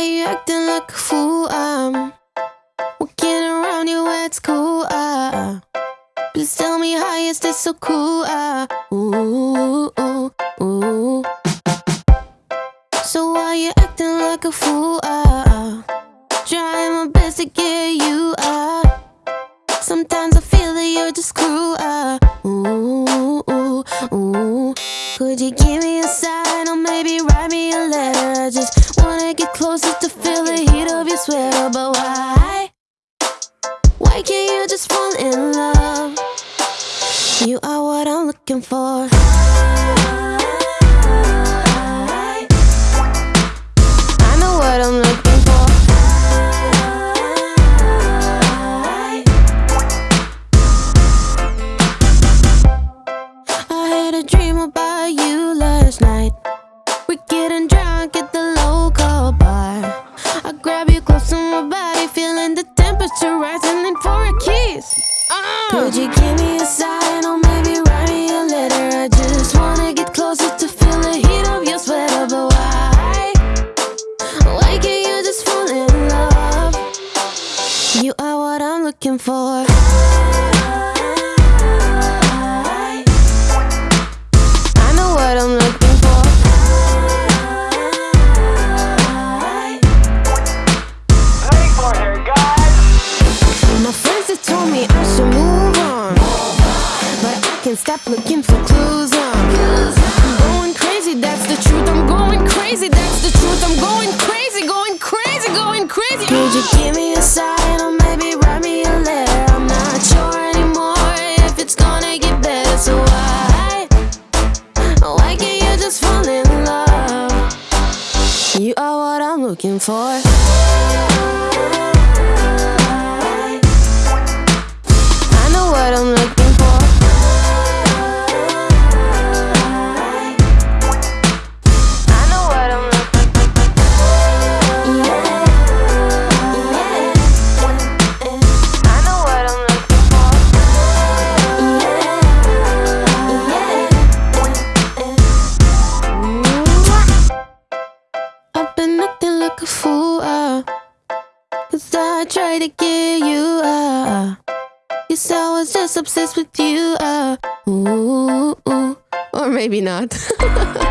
Why you acting like a fool? I'm walking around you, it's cool. Uh, please tell me how you stay so cool. Uh, ooh, ooh, ooh. So why you acting like a fool? Uh, trying my best to get you. Uh, sometimes I feel that you're just cruel. Uh, ooh, ooh, ooh. Could you give me a Why can't you just fall in love? You are what I'm looking for. I know what I'm looking for. I had a dream about looking for. I know what I'm looking for. My friends have told me I should move on, but I stop looking looking for. Cause I tried to get you. Uh, Guess I was just obsessed with you. Uh, ooh, ooh. Or maybe not.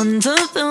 wonder the